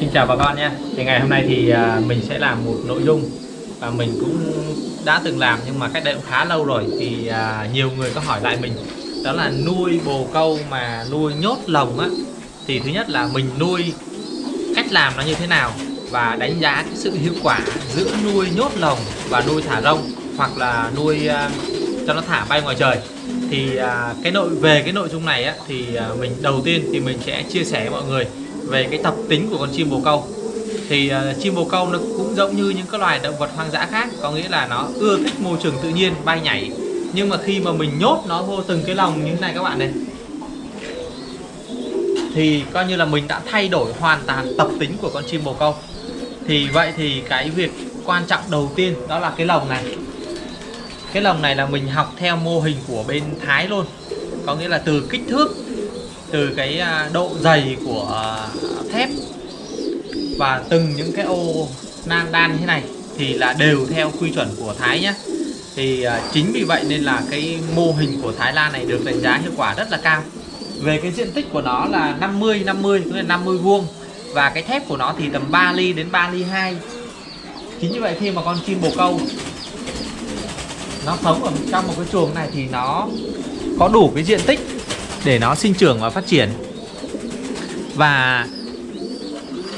Xin chào bà con nhé. Thì ngày hôm nay thì à, mình sẽ làm một nội dung Và mình cũng đã từng làm nhưng mà cách đây cũng khá lâu rồi. Thì à, nhiều người có hỏi lại mình Đó là nuôi bồ câu mà nuôi nhốt lồng á. Thì thứ nhất là mình nuôi cách làm nó như thế nào Và đánh giá cái sự hiệu quả giữa nuôi nhốt lồng và nuôi thả rông Hoặc là nuôi à, cho nó thả bay ngoài trời. Thì cái nội về cái nội dung này á, thì mình đầu tiên thì mình sẽ chia sẻ với mọi người về cái tập tính của con chim bồ câu. Thì uh, chim bồ câu nó cũng giống như những cái loài động vật hoang dã khác có nghĩa là nó ưa thích môi trường tự nhiên bay nhảy. Nhưng mà khi mà mình nhốt nó vô từng cái lồng như thế này các bạn này thì coi như là mình đã thay đổi hoàn toàn tập tính của con chim bồ câu. Thì vậy thì cái việc quan trọng đầu tiên đó là cái lồng này. Cái lồng này là mình học theo mô hình của bên Thái luôn. Có nghĩa là từ kích thước từ cái à, độ dày của à, thép và từng những cái ô nan đan như thế này thì là đều theo quy chuẩn của Thái nhé thì à, chính vì vậy nên là cái mô hình của Thái Lan này được đánh giá hiệu quả rất là cao. Về cái diện tích của nó là 50 50 tức là 50 vuông và cái thép của nó thì tầm 3 ly đến 3 ly 2 chính như vậy khi mà con chim bồ câu nó sống ở trong một cái chuồng này thì nó có đủ cái diện tích để nó sinh trưởng và phát triển. Và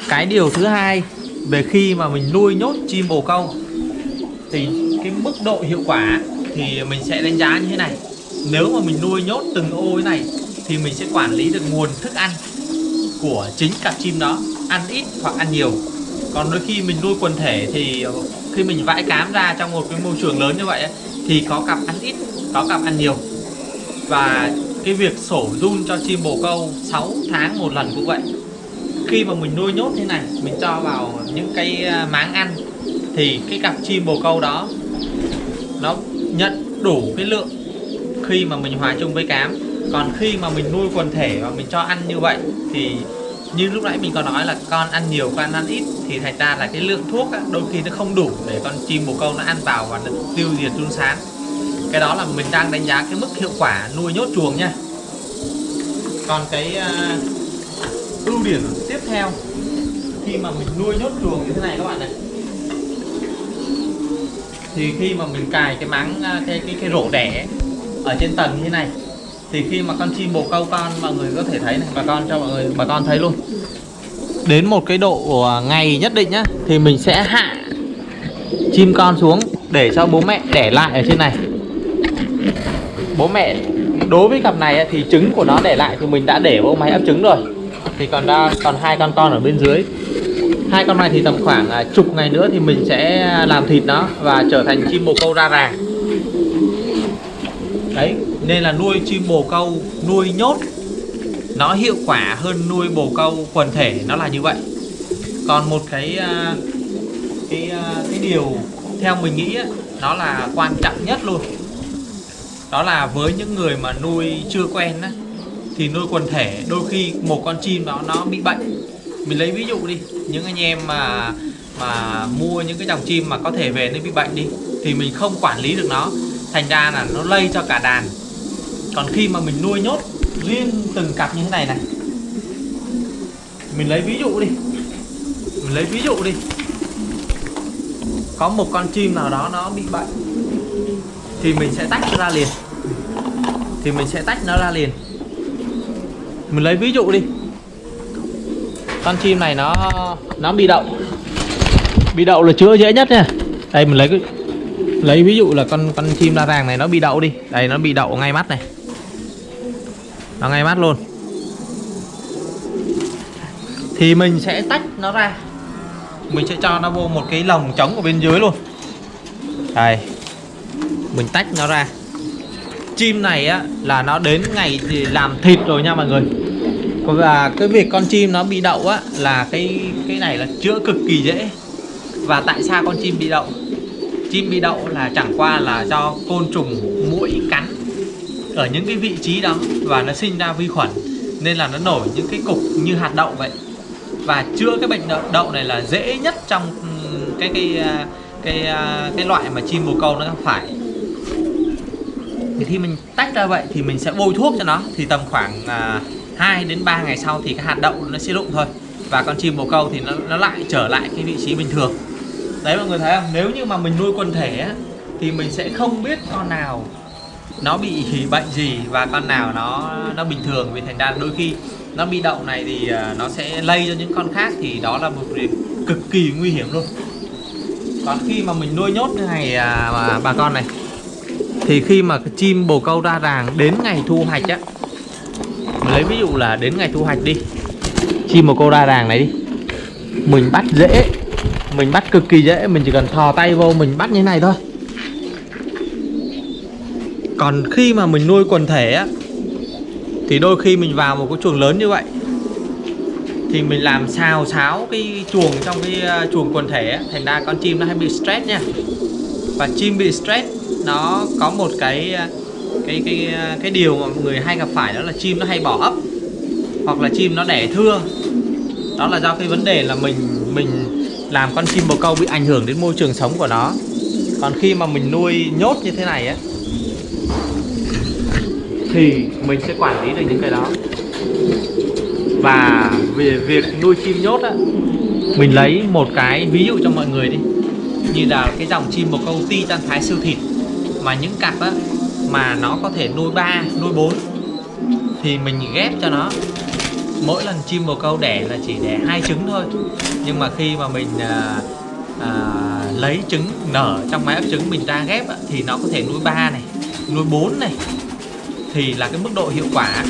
cái điều thứ hai, về khi mà mình nuôi nhốt chim bồ câu, thì cái mức độ hiệu quả thì mình sẽ đánh giá như thế này. Nếu mà mình nuôi nhốt từng ô thế này, thì mình sẽ quản lý được nguồn thức ăn của chính cặp chim đó, ăn ít hoặc ăn nhiều. Còn đôi khi mình nuôi quần thể thì khi mình vãi cám ra trong một cái môi trường lớn như vậy thì có cặp ăn ít, có cặp ăn nhiều. Và cái việc sổ run cho chim bồ câu 6 tháng một lần cũng vậy. Khi mà mình nuôi nhốt thế này mình cho vào những cái à, máng ăn thì cái cặp chim bồ câu đó nó nhận đủ cái lượng khi mà mình hòa chung với cám. Còn khi mà mình nuôi quần thể và mình cho ăn như vậy thì như lúc nãy mình có nói là con ăn nhiều con ăn ít thì thành ra là cái lượng thuốc á, đôi khi nó không đủ để con chim bồ câu nó ăn vào và nó tiêu diệt run sán cái đó là mình đang đánh giá cái mức hiệu quả nuôi nhốt chuồng nha. Còn cái uh, ưu điểm tiếp theo khi mà mình nuôi nhốt chuồng như thế này các bạn này thì khi mà mình cài cái máng ờ, cái cái cái rổ đẻ ở trên tầng như thế này thì khi mà con chim bồ câu con mọi người có thể thấy này bà con cho mọi người bà con thấy luôn. Đến một cái độ ờ, ngày nhất định nhá thì mình sẽ hạ chim con xuống để cho bố mẹ đẻ lại ở trên này bố mẹ, đối với cặp này thì trứng của nó để lại thì mình đã để vào máy ấp trứng rồi. Thì còn ra, còn hai con con ở bên dưới. Hai con này thì tầm khoảng à, chục ngày nữa thì mình sẽ làm thịt nó và trở thành chim bồ câu ra ràng. Đấy, nên là nuôi chim bồ câu, nuôi nhốt, nó hiệu quả hơn nuôi bồ câu quần thể, nó là như vậy. Còn một cái à, cái à, cái điều theo mình nghĩ nó là quan trọng nhất luôn đó là với những người mà nuôi chưa quen á, thì nuôi quần thể đôi khi một con chim đó nó bị bệnh. Mình lấy ví dụ đi những anh em mà mà mua những cái dòng chim mà có thể về nó bị bệnh đi thì mình không quản lý được nó. Thành ra là nó lây cho cả đàn. Còn khi mà mình nuôi nhốt riêng từng cặp như thế này này mình lấy ví dụ đi. Mình lấy ví dụ đi. Có một con chim nào đó nó bị bệnh thì mình sẽ tách ra liền. Thì mình sẽ tách nó ra liền. Mình lấy ví dụ đi. Con chim này nó nó bị đậu. Bị đậu là chữa dễ nhất nha. Đây, mình lấy cái, lấy ví dụ là con con chim la ràng này nó bị đậu đi. Đây, nó bị đậu ngay mắt này. Nó ngay mắt luôn. Thì mình sẽ tách nó ra. Mình sẽ cho nó vô một cái lồng trống ở bên dưới luôn. Đây mình tách nó ra. Chim này á là nó đến ngày thì làm thịt rồi nha mọi người. Và cái việc con chim nó bị đậu á là cái cái này là chữa cực kỳ dễ. Và tại sao con chim bị đậu? Chim bị đậu là chẳng qua là do côn trùng mũi cắn ở những cái vị trí đó và nó sinh ra vi khuẩn nên là nó nổi những cái cục như hạt đậu vậy. Và chữa cái bệnh đậu, đậu này là dễ nhất trong cái cái à, cái cái, cái loại mà chim bồ câu nó phải thì khi mình tách ra vậy thì mình sẽ bôi thuốc cho nó thì tầm khoảng à, 2 đến 3 ngày sau thì cái hạt đậu nó sẽ rụng thôi. Và con chim bồ câu thì nó nó lại trở lại cái vị trí bình thường. Đấy mọi người thấy không? Nếu như mà mình nuôi quần thể á, thì mình sẽ không biết con nào nó bị bệnh gì và con nào nó nó bình thường. Vì thành ra đôi khi nó bị đậu này thì à, nó sẽ lây cho những con khác thì đó là một việc cực kỳ nguy hiểm luôn. Còn khi mà mình nuôi nhốt như này à, bà con này thì khi mà chim bồ câu ra ràng đến ngày thu hoạch á mình lấy ví dụ là đến ngày thu hoạch đi. Chim bồ câu ra ràng này đi. Mình bắt dễ mình bắt cực kỳ dễ mình chỉ cần thò tay vô mình bắt như thế này thôi. Còn khi mà mình nuôi quần thể á thì đôi khi mình vào một cái chuồng lớn như vậy thì mình làm xào xáo cái chuồng trong cái à, chuồng quần thể á, thành ra con chim nó hay bị stress nha. Và chim bị stress nó có một cái cái cái cái điều mà mọi người hay gặp phải đó là chim nó hay bỏ ấp, hoặc là chim nó đẻ thưa đó là do cái vấn đề là mình mình làm con chim bồ câu bị ảnh hưởng đến môi trường sống của nó. Còn khi mà mình nuôi nhốt như thế này á, thì mình sẽ quản lý được những cái đó. Và về việc nuôi chim nhốt á, mình lấy một cái ví dụ cho mọi người đi. Như là cái dòng chim bồ câu ti tan thái siêu thịt mà những cặp á mà nó có thể nuôi ba, nuôi bốn thì mình ghép cho nó. Mỗi lần chim bồ câu đẻ là chỉ đẻ hai trứng thôi. Nhưng mà khi mà mình à, à, lấy trứng nở trong máy ấp trứng mình ra ghép á, thì nó có thể nuôi ba này nuôi bốn này thì là cái mức độ hiệu quả.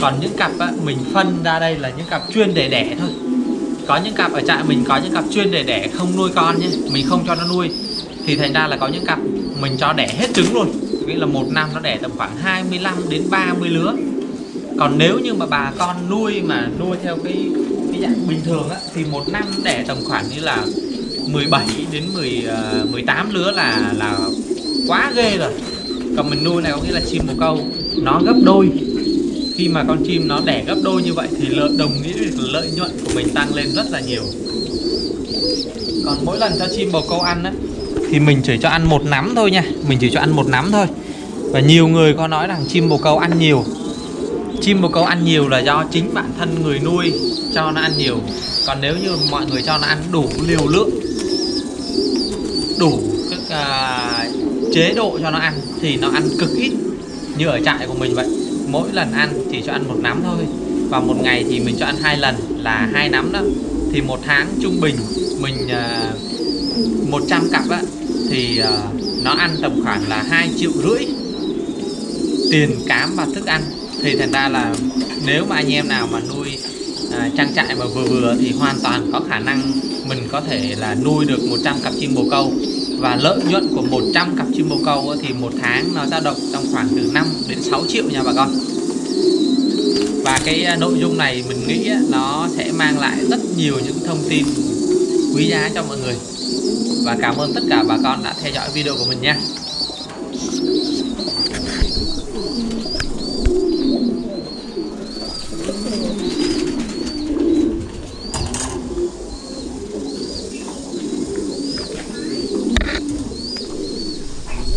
Còn những cặp á, mình phân ra đây là những cặp chuyên để đẻ thôi. Có những cặp ở trại mình có những cặp chuyên để đẻ không nuôi con nhé mình không cho nó nuôi. Thì thành ra là có những cặp mình cho đẻ hết trứng luôn nghĩa là một năm nó đẻ tầm khoảng 25 đến 30 lứa. Còn nếu như mà bà con nuôi mà nuôi theo cái cái dạng bình thường á thì một năm đẻ tầm khoảng như là 17 đến 10 uh, 18 lứa là là quá ghê rồi. Còn mình nuôi này có nghĩa là chim bồ câu nó gấp đôi. Khi mà con chim nó đẻ gấp đôi như vậy thì lợi đồng nghĩa là lợi nhuận của mình tăng lên rất là nhiều. Còn mỗi lần cho chim bồ câu ăn á thì mình chỉ cho ăn một nắm thôi nha. Mình chỉ cho ăn một nắm thôi. Và nhiều người có nói rằng chim bồ câu ăn nhiều. Chim bồ câu ăn nhiều là do chính bản thân người nuôi cho nó ăn nhiều. Còn nếu như mọi người cho nó ăn đủ liều lượng đủ các uh, à, chế độ cho nó ăn thì nó ăn cực ít. Như ở trại của mình vậy. Mỗi lần ăn chỉ cho ăn một nắm thôi. Và một ngày thì mình cho ăn hai lần là hai nắm đó. Thì một tháng trung bình mình à, uh, 100 cặp á thì ờ, nó ăn tầm khoảng là 2 triệu rưỡi tiền cám và thức ăn. Thì thành ra là nếu mà anh em nào mà nuôi à, trang trại mà vừa vừa thì hoàn toàn có khả năng mình có thể là nuôi được 100 cặp chim bồ câu. Và lợi nhuận của 100 cặp chim bồ câu thì một tháng nó dao động trong khoảng từ 5 đến 6 triệu nha bà con. Và cái ờ, nội dung này mình nghĩ nó sẽ mang lại rất nhiều những thông tin quý giá cho mọi người và cảm ơn tất cả bà con đã theo dõi video của mình nha